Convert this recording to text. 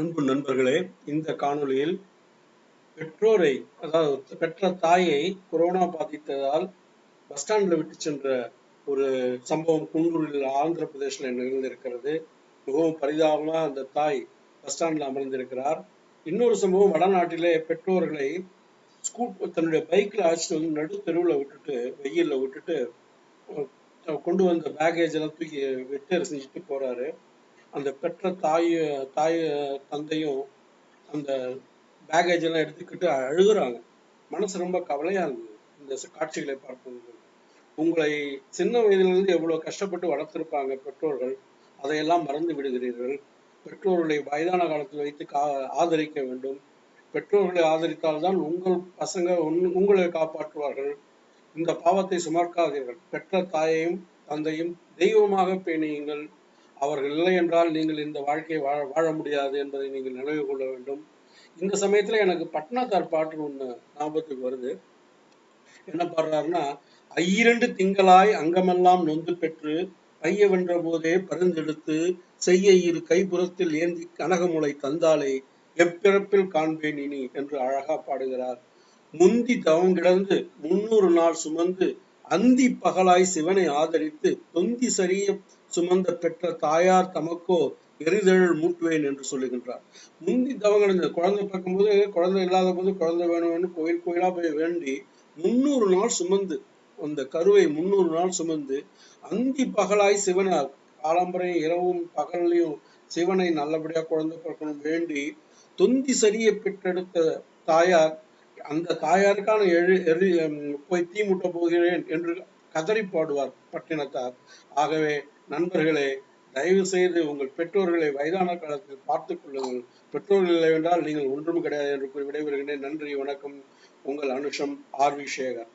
அன்பு நண்பர்களே இந்த காணொளியில் பெற்றோரை அதாவது பெற்ற தாயை கொரோனா பாதித்ததால் பஸ் ஸ்டாண்ட்ல விட்டு சென்ற ஒரு சம்பவம் குண்டூரில் ஆந்திர பிரதேசில் நிகழ்ந்திருக்கிறது. மிகவும் பரிதாபமா அந்த தாய் பஸ் ஸ்டாண்ட்ல அமர்ந்திருக்கிறார். இன்னொரு சம்பவம் வடநாட்டிலே பெற்றோர்களை ஸ்கூ தன்னுடைய பைக்ல அழைச்சிட்டு வந்து நடு தெருவில் விட்டுட்டு வெயில்ல விட்டுட்டு கொண்டு வந்த பேகேஜ் எல்லாம் தூக்கி வெட்டு செஞ்சுட்டு போறாரு. அந்த பெற்ற தாய் தாய் தந்தையும் அந்த பேகேஜ் எல்லாம் எடுத்துக்கிட்டு அழுகுறாங்க. மனசு ரொம்ப கவலையா இருந்தது. இந்த காட்சிகளை பார்க்கும்போது. உங்களை சின்ன வயதிலிருந்து எவ்வளவு கஷ்டப்பட்டு வளர்த்திருப்பாங்க பெற்றோர்கள் அதையெல்லாம் மறந்து விடுகிறீர்கள். பெற்றோர்களை வயதான காலத்தில் வைத்து கா ஆதரிக்க வேண்டும். பெற்றோர்களை ஆதரித்தால்தான் உங்கள் பசங்க உன்- உங்களை காப்பாற்றுவார்கள். இந்த பாவத்தை சுமர்க்காதீர்கள் பெற்ற தாயையும் தந்தையும் தெய்வமாக பேணியுங்கள் அவர்கள் இல்லை என்றால் நீங்கள் இந்த வாழ்க்கையை வாழ வாழ முடியாது என்பதை நீங்கள் நினைவு கொள்ள வேண்டும். இந்த சமயத்துல எனக்கு பட்னாத்தார் பாட்டு ஒண்ணு ஞாபகத்துக்கு வருது. என்ன பாடுறாருன்னா ஐயிரண்டு திங்களாய் அங்கமெல்லாம் நொந்து பெற்று பைய வென்ற போதே பரிந்தெடுத்து செய்ய இரு கைபுறத்தில் ஏந்தி கனகமுளை தந்தாலே எப்பிறப்பில் காண்பேன் இனி என்று அழகா பாடுகிறார். முந்தி தவம் கிடந்து முன்னூறு நாள் சுமந்து அந்தி பகலாய் சிவனை ஆதரித்து தொந்தி சரிய சுமந்த பெற்ற தாயார் தமக்கோ எரிதழல் மூட்டுவேன் என்று சொல்லுகின்றார். முந்தி தவம் இந்த குழந்தை பார்க்கும்போது குழந்தை இல்லாத போது குழந்தை வேணும்னு கோயில் கோயிலா போய் வேண்டி முன்னூறு நாள் சுமந்து அந்த கருவை முன்னூறு நாள் சுமந்து அந்தி பகலாய் சிவனை காலம்பரையும் இரவும் பகலையும் சிவனை நல்லபடியா குழந்தை பிறக்கணும் வேண்டி தொந்தி சரிய பெற்றெடுத்த தாயார் அந்த தாயாருக்கான எழு எரி போய் தீ முட்ட போகிறேன் என்று கதறி பாடுவார் பட்டினத்தார். ஆகவே நண்பர்களே தயவு செய்து உங்கள் பெற்றோர்களை வயதான காலத்தில் பார்த்துக் கொள்ளுங்கள். பெற்றோர்கள் இல்லை என்றால் நீங்கள் ஒன்றும் கிடையாது என்று கூறி விடைபெறுகின்றேன் நன்றி வணக்கம். உங்கள் அனுஷம் ஆர் வி சேகர்.